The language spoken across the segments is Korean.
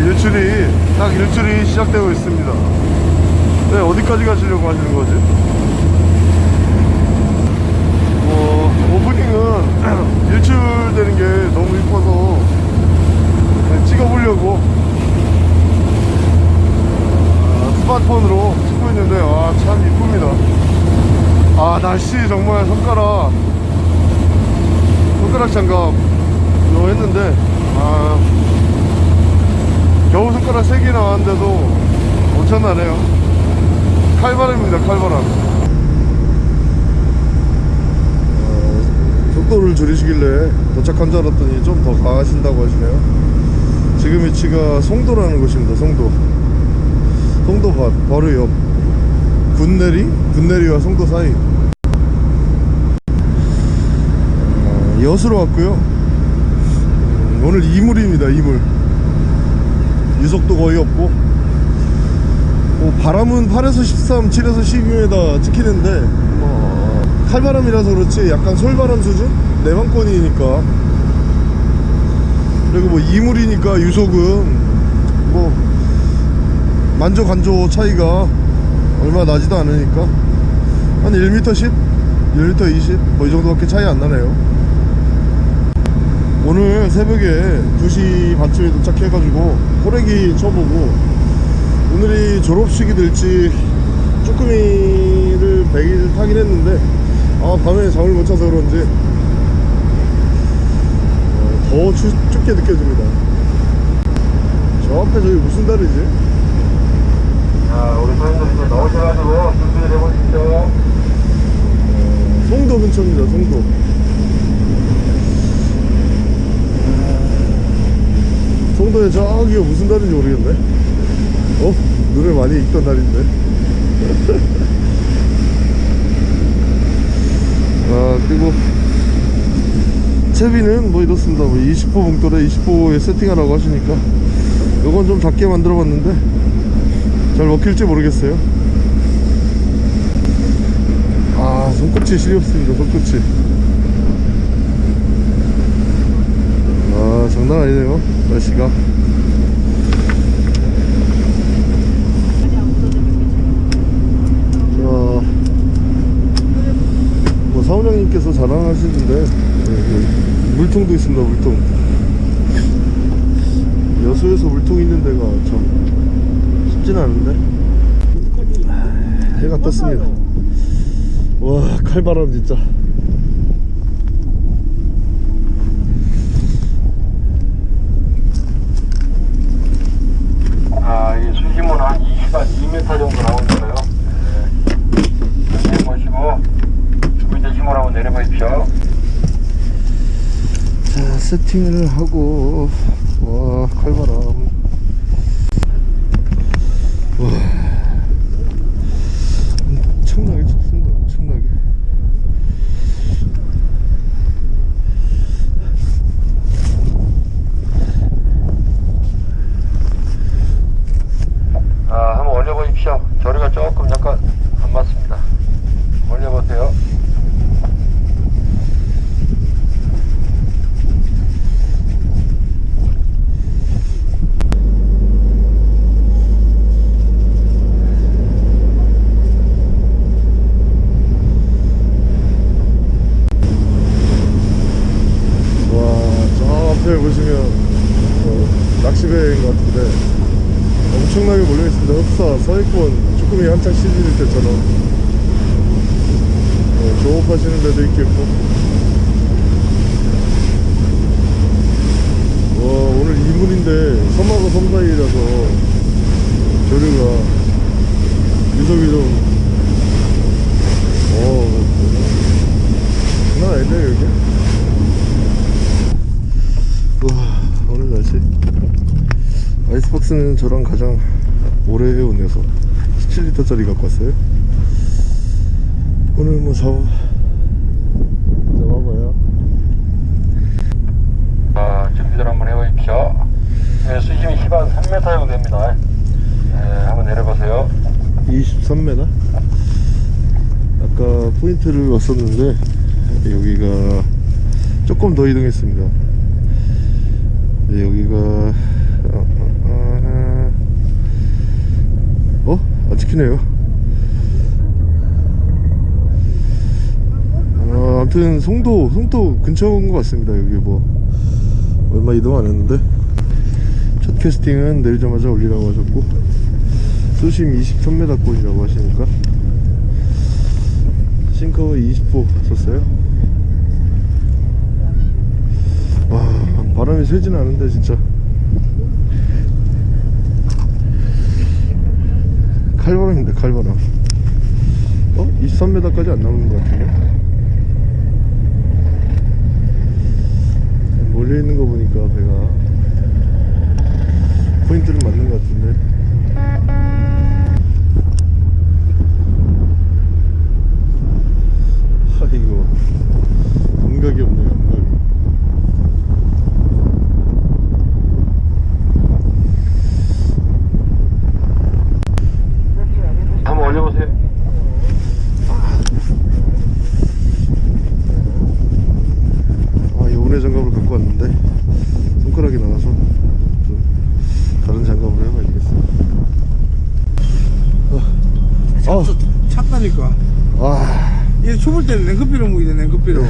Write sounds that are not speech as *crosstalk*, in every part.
일출이 딱 일출이 시작되고 있습니다. 네 어디까지 가시려고 하시는 거지? 어, 오프닝은 *clears throat* 일출 되는 게 너무 이뻐서 찍어보려고. 아, 스마트폰으로 찍고 있는데 와참 이쁩니다. 아 날씨 정말 손가락 손가락 장갑 이거 했는데 아 겨우 손가락 3개 나왔는데도 엄청나네요. 칼바람입니다 칼바람. 어, 속도를 줄이시길래 도착한 줄 알았더니 좀 더 가신다고 하시네요. 지금 위치가 송도라는 곳입니다 송도. 송도 바, 바로 옆. 군내리? 군내리와 송도 사이. 어, 여수로 왔고요. 음, 오늘 이물입니다 이물 유속도 거의 없고 뭐 바람은 8에서 13, 7에서 12m 찍히는데 뭐 칼바람이라서 그렇지 약간 솔바람 수준? 내방권이니까 그리고 뭐 이물이니까 유속은 뭐 만조 간조 차이가 얼마 나지도 않으니까 한 1m 10? 1m 20? 뭐 이 정도밖에 차이 안 나네요 오늘 새벽에 2시 반쯤에 도착해가지고 호래기 쳐보고 오늘이 졸업식이 될지 쭈꾸미를 100일 타긴 했는데 아 밤에 잠을 못 자서 그런지 어, 더 추, 춥게 느껴집니다 저 앞에 저기 무슨 달이지? 자, 우리 이제 나오셔가지고 준비를 해보십시오. 어, 송도 근처입니다 송도 송도에 저기가 무슨 달인지 모르겠네. 어? 눈을 많이 익던 달인데. *laughs* 아 그리고 채비는 뭐 이렇습니다. 뭐 20호 봉돌에 20호에 세팅하라고 하시니까 이건 좀 작게 만들어 봤는데 잘 먹힐지 모르겠어요. 아 손꼽치 시렵습니다 손꼽치 아 장난 아니네요 날씨가. 자, 뭐 사원장님께서 자랑하시는데 네, 네, 물통도 있습니다 물통. 여수에서 물통 있는 데가 참 쉽진 않은데? 아, 해가 떴습니다. 와 칼바람 진짜 아, 이 수심은 한 20한 2m 정도 나오니까요. 네. 내보시고 준비된 힘을 한번 내려보십시오. 자 세팅을 하고 와 칼바람 와 엄청나게 춥습니다 엄청나게 아, 한번 올려보십시오. 저리가 조금 약간 안 맞습니다. 올려보세요. 와저 앞에 보시면 어, 낚시배인 것 같은데 엄청나게 몰려있습니다 흡사 서해권 쭈꾸미 한창 시즌일 때처럼 어, 조업하시는 데도 있겠고. 와 오늘 이물인데 섬하고 섬 사이라서 조류가 날씨. 아이스박스는 저랑 가장 오래 해온 녀석. 17리터짜리 갖고 왔어요. 오늘 뭐 잡아 3m 아까 포인트를 왔었는데 여기가 조금 더 이동했습니다. 네, 여기가 어? 안 찍히네요. 아, 아무튼 송도 송도 근처인 것 같습니다. 여기 뭐 얼마 이동 안 했는데. 첫 캐스팅은 내리자마자 올리라고 하셨고. 수심 23m 꼴이라고 하시니까? 싱커 20호 썼어요? 와 바람이 세진 않은데 진짜. 칼바람인데 칼바람. 어? 23m까지 안 나오는 것 같은데? 몰려있는 거 보니까 배가 포인트를 맞는 것 같은데. Thank you.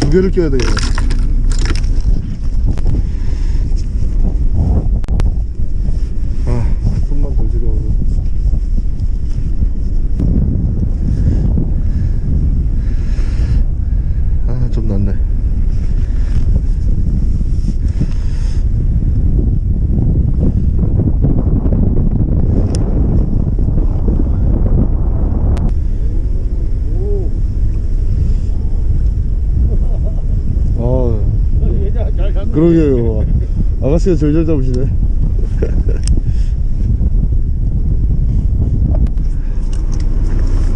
두 개를 껴야 돼요. 낚시가 절절 잡으시네.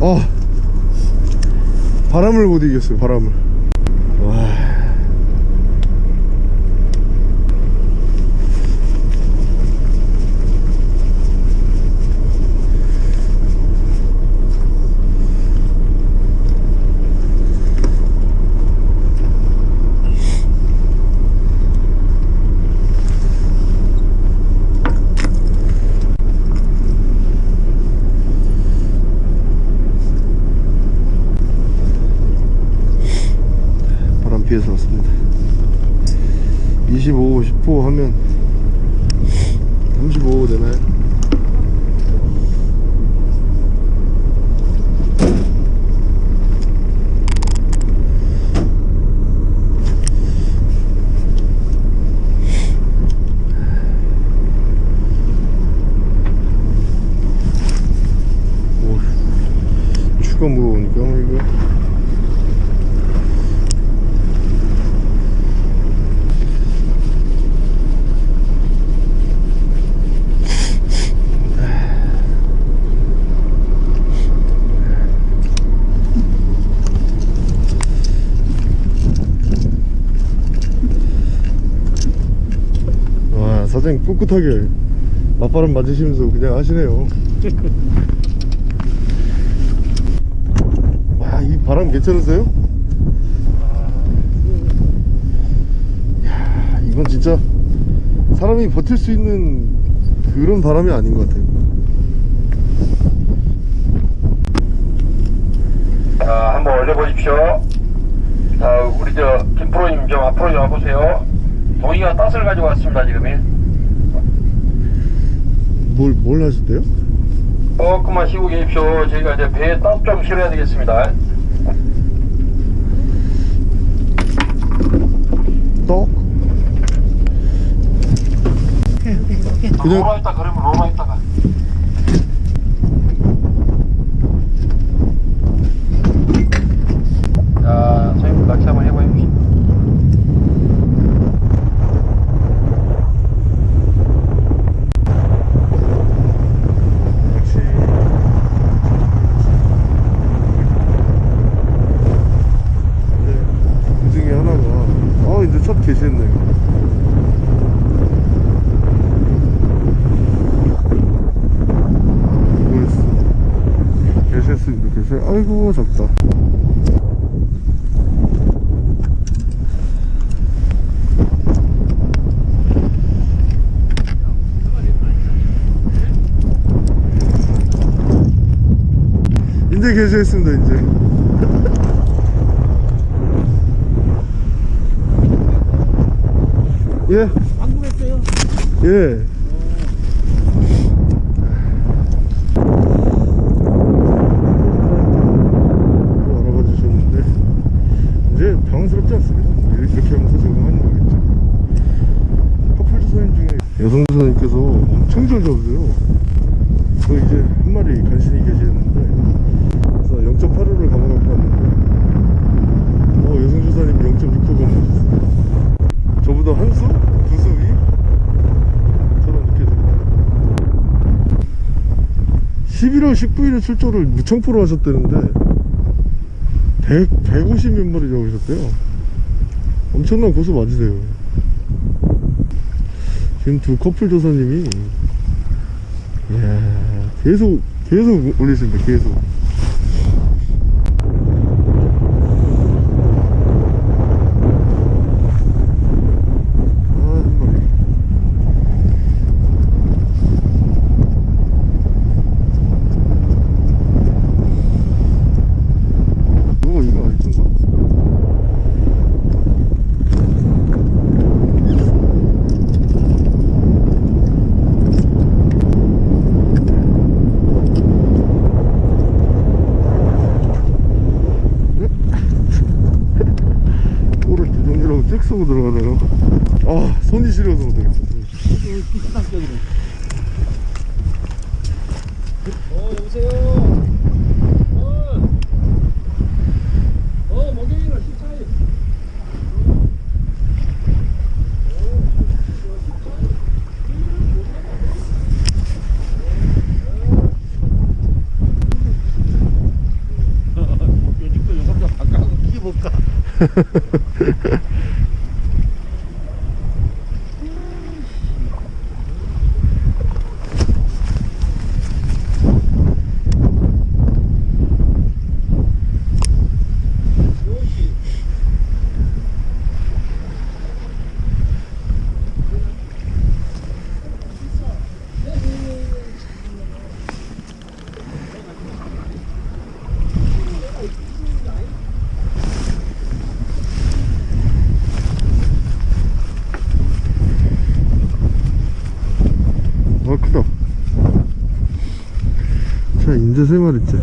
아 바람을 못 이겼어요 바람을. 목포 하면 35 되나요? 오, 추가 무거우니까 어, 이거 장님 꿋꿋하게 맞바람 맞으시면서 그냥 하시네요 와이 바람 괜찮으세요? 야 이건 진짜 사람이 버틸 수 있는 그런 바람이 아닌 것 같아요 자, 한번 올려보십시오. 자, 우리 저 김프로님 좀 앞으로 좀 와보세요. 동이가 땄을 가지고 왔습니다 지금이. 뭘, 뭘 하셨대요? 조금만 쉬고 계십시오. 저희가 이제 배에 땄좀 실어야 되겠습니다. 떡? 그냥- 로마 있다 그러면 로마 있다가. 자, 선생님 낚시 한번 해보십시오. 역시 네, 그 중에 하나가 어 이제 첫 게시했네요 이거였어 게시 아이고 작다 이제 게시했습니다 이제 예 방금 했어요? 예. 또 알아봐 주셨는데 이제 당황스럽지 않습니다. 이렇게 하면서 적응하는 거겠죠. 커플 조사님 중에 여성 조사님께서 엄청 잘 잡으세요. 저 이제 한 마리 간신히 계시는데 그래서 0.85를 감아갖고 왔는데 어 여성 조사님이 0.6호 감아주셨어요. 저보다 한 수? 두 수 위? 저는 이렇게 됩니다 11월 19일에 출조를 무청포로 하셨다는데 100, 150몇 마리 잡으셨대요. 엄청난 고수 맞으세요. 지금 두 커플 조사님이 이야 계속 계속 올리십니다 계속 아, 한 마리. 뭐 이거 아니던가? 꼬를 두 종류라고 잭 쏘고 들어가네요. 아, 손이 시려서 못하겠어. 비슷한 격이네. 어, 여보세요? 어, 어, 목요일날 식사해. 요즘도 영상도 바꿔서 키볼까? 아, 크다. 자, 인제 세 마리째.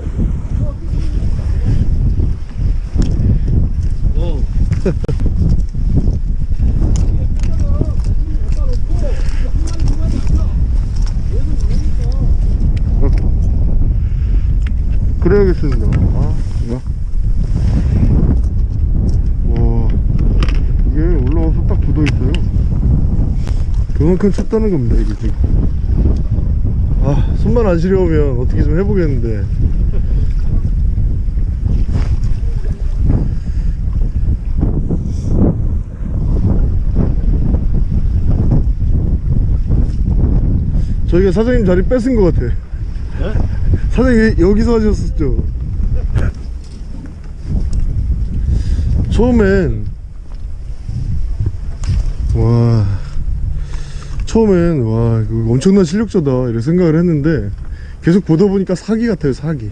그래야겠습니다. 아, 야. 와, 이게 올라와서 딱 굳어 있어요. 그만큼 춥다는 겁니다, 이게 지금. 아, 손만 안 시려우면 어떻게 좀 해보겠는데. 저희가 사장님 자리 뺏은 것 같아. 사장님 여기서 하셨었죠. 처음엔 와 처음엔 와 이거 엄청난 실력자다 이렇게 생각을 했는데 계속 보다 보니까 사기 같아요 사기.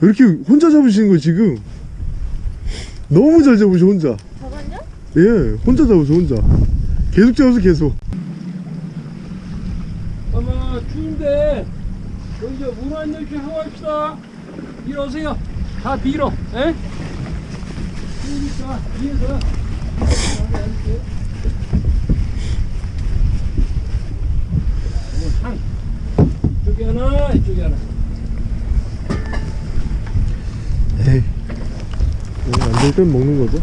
왜 이렇게 혼자 잡으시는 거예요 지금? 너무 잘 잡으셔 혼자. 저건요? 예, 혼자 잡으셔 혼자. 계속 잡으셔 계속. 아마 추운데 여기 이제 물한 열씩 하고 합시다 뒤로 오세요 다 뒤로 에? 추우니까 뒤에서 상 이쪽에 하나 이쪽에 하나 에이. 안될 땐 먹는 거죠?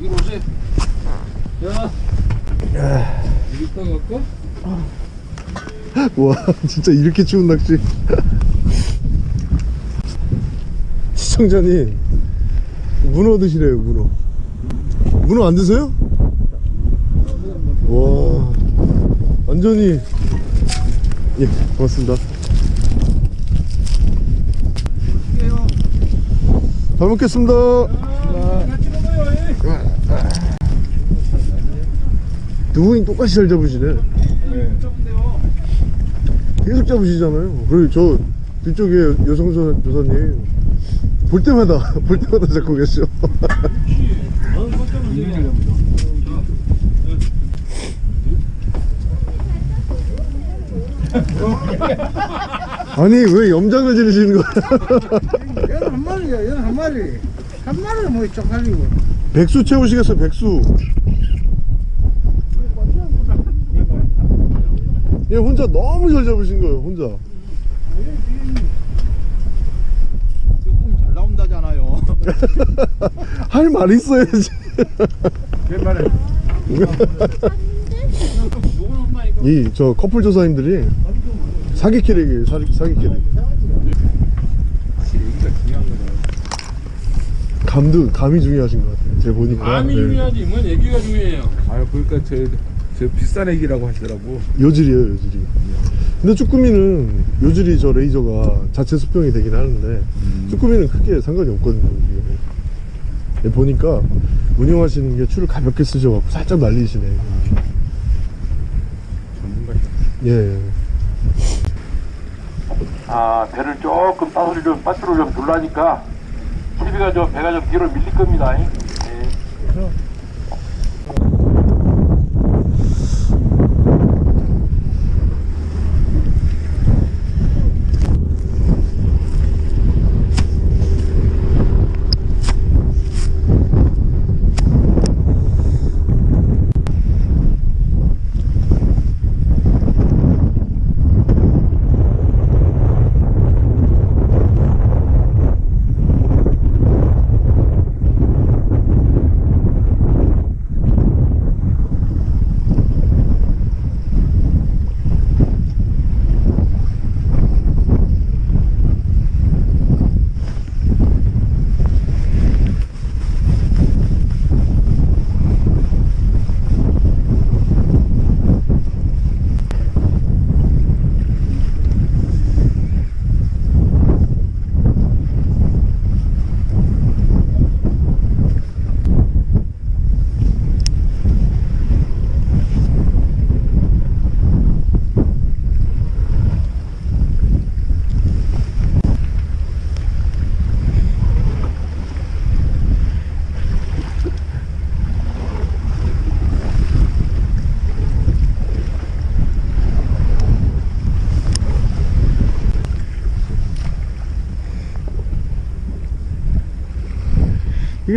뒤로 오세요 야 여기 있다 갈까? 와, 진짜 이렇게 추운 낚시. *laughs* 시청자님, 문어 드시래요, 문어. 문어 안 드세요? 와, 완전히. 예, 고맙습니다. 잘 먹겠습니다. 분이 똑같이 잘 잡으시네. 계속 잡으시잖아요. 그리고 저 뒤쪽에 여성 조- 조사님 볼 때마다 *laughs* 볼 때마다 잡고 계셔. 아니 왜 염장을 지르시는 거야? 얘는 한 마리야, 얘는 한 마리. 한 마리는 뭐 쪽팔리고. 백수 채우시겠어요 백수. 얘 혼자 너무 잘 잡으신 거예요 혼자. 조금 잘 나온다잖아요. *laughs* 할 말 있어야지. 이저 커플 조사님들이 사기 캐릭이에요 사기, 사기 캐릭. 감도 감이 중요하신 것 같아요. 제가 보니까. 마음이 네. 중요하지 뭔 얘기가 중요해요 아 그러니까 저, 저 비싼 애기라고 하시더라고 요질이에요 요질이. 근데 쭈꾸미는 요질이 저 레이저가 자체 수평이 되긴 하는데 쭈꾸미는 크게 상관이 없거든요. 이게. 예, 보니까 운영하시는 게 추를 가볍게 쓰셔갖고 살짝 날리시네. 전문가시다 예. 아 배를 조금 따소리 좀 빠트로 좀 둘라니까 TV가 좀 배가 좀 뒤로 밀릴 겁니다. 예.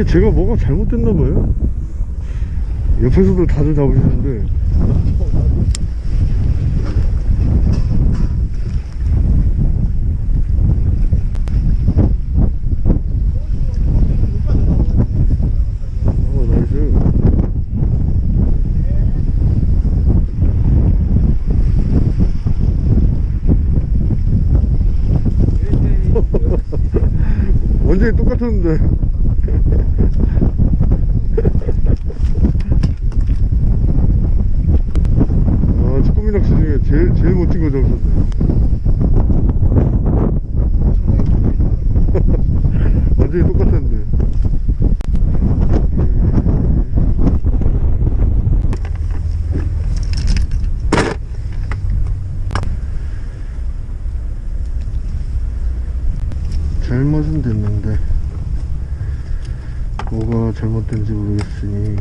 이게 제가 뭐가 잘못됐나 봐요. 옆에서도 다들 잡으시는데. 어. 완전히 *laughs* 똑같았는데. 아, 축구 쭈꾸미 낚시 중에 제일 제일 멋진 거 잡으셨네요 완전히 똑같았는데 잘못은 됐는데 뭐가 잘못된지 모르겠으니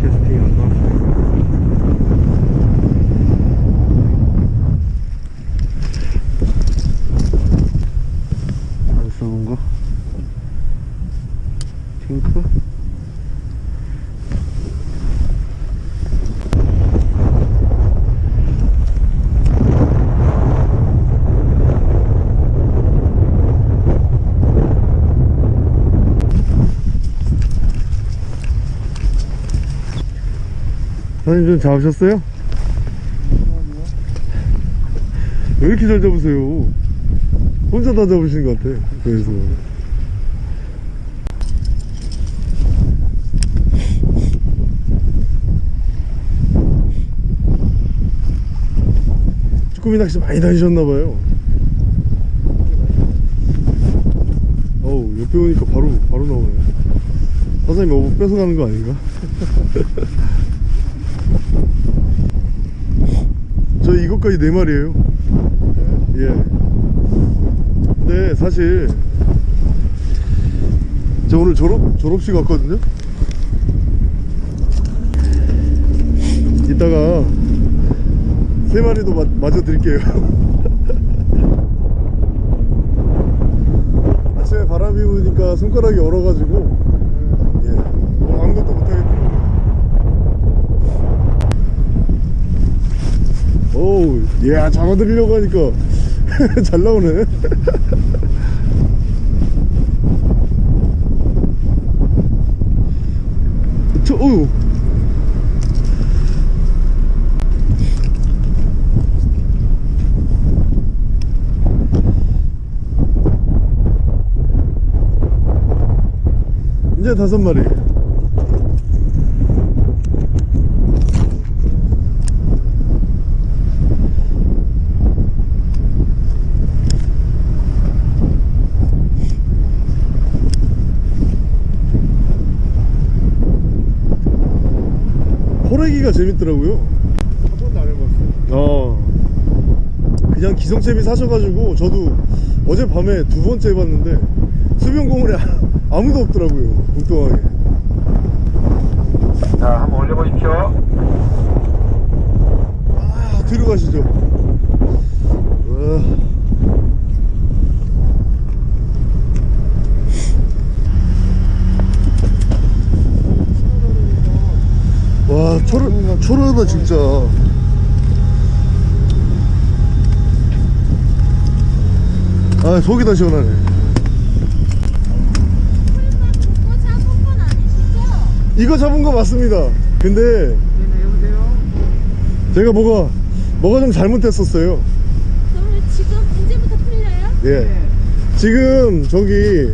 캐스팅이 안 나왔어요. 안 써본 거? 핑크? 사장님 좀 잡으셨어요? 왜 이렇게 잘 잡으세요? 혼자 다 잡으신 것 같아 그래서 쭈꾸미 낚시 많이 다니셨나봐요 어우 옆에 오니까 바로 바로 나오네 사장님 뭐 뺏어가는 거 아닌가? *laughs* 저 이것까지 네 마리예요. 예. 근데 사실 저 오늘 졸업 졸업식 왔거든요. 이따가 세 마리도 마, 마저 드릴게요. *laughs* 아침에 바람이 부니까 손가락이 얼어가지고 예 오늘 아무것도 못하겠더라고요. 오우, 야, 잡아드리려고 하니까 *laughs* 잘 나오네. *laughs* 저, 어우. 이제 다섯 마리. 호래기가 재밌더라고요. 한 번도 안 해봤어요. 어. 그냥 기성채비 사셔가지고 저도 어젯밤에 두 번째 해봤는데 수변공원에 *laughs* 아무도 없더라고요. 북동항에. 자, 한번 올려보십시오. 아, 뒤로 가시죠. 와. 와, 초라, 초라하다, 진짜. 아, 속이 다 시원하네. 그거 잡은 건 아니시죠? 이거 잡은 거 맞습니다. 근데 네네, 여보세요? 제가 뭐가, 뭐가 좀 잘못됐었어요. 그러면 지금 이제부터 풀려요? 예. 지금 저기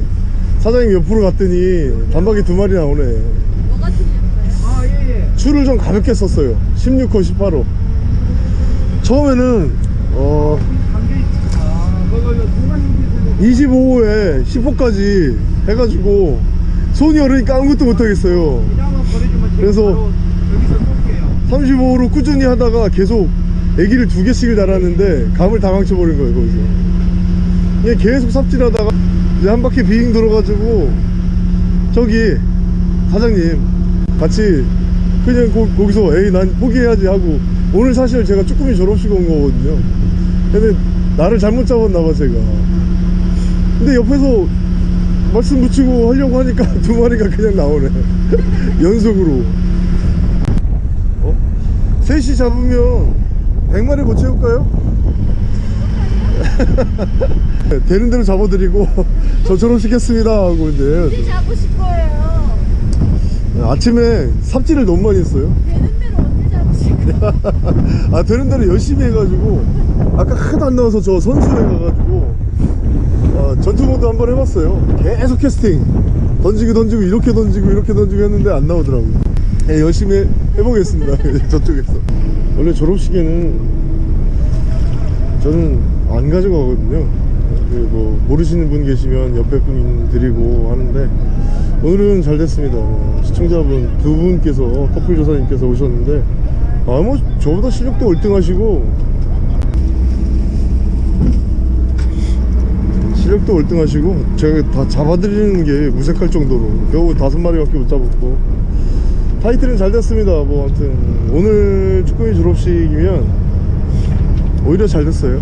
사장님 옆으로 갔더니 단박이 두 마리 나오네. 뭐가 틀렸어요? 아, 예, 예. 줄을 좀 가볍게 썼어요. 16호, 18호. 처음에는 어 단계 있지. 아, 그거 누가 힘드세요? 25호에 10호까지 해가지고 손이 얼으니까 아무것도 못하겠어요. 그래서- 바로 여기서 쏠게요. 35호로 꾸준히 하다가 계속 애기를 두 개씩을 달았는데 감을 다 망쳐버린 거예요 거기서. 이게 계속 삽질하다가 이제 한 바퀴 빙 돌아가지고 저기 사장님 같이 그냥 거, 거기서 에이 난 포기해야지 하고 오늘 사실 제가 쭈꾸미 졸업식 온 거거든요 근데 나를 잘못 잡았나 봐 제가 근데 옆에서 말씀 붙이고 하려고 하니까 *laughs* 두 마리가 그냥 나오네 *laughs* 연속으로 어? 셋이 잡으면 100마리 못 채울까요? *laughs* 되는 대로 잡아드리고 저처럼 시켰습니다 하고 이제 언제 잡으실 거예요? 아침에 삽질을 너무 많이 했어요 되는 대로 언제 잡으실 거예요? 아 되는 대로 열심히 해가지고 아까 하나도 안 나와서 저 선수에 가가지고 아, 전투 모드 한번 해봤어요. 계속 캐스팅. 던지고 던지고 이렇게 던지고 이렇게 던지고 했는데 안 나오더라고요. 예, 열심히 해- 해보겠습니다. *laughs* 저쪽에서. 원래 졸업식에는 저는 안 가져가거든요. 그뭐 모르시는 분 계시면 옆에 분 드리고 하는데 오늘은 잘 됐습니다. 어, 시청자분 두 분께서 커플 조사님께서 오셨는데 아뭐 저보다 실력도 월등하시고 실력도 월등하시고 제가 다 잡아드리는 게 무색할 정도로 겨우 다섯 마리밖에 못 잡았고 타이틀은 잘 됐습니다 뭐 아무튼. 오늘 축구인 졸업식이면 오히려 잘 됐어요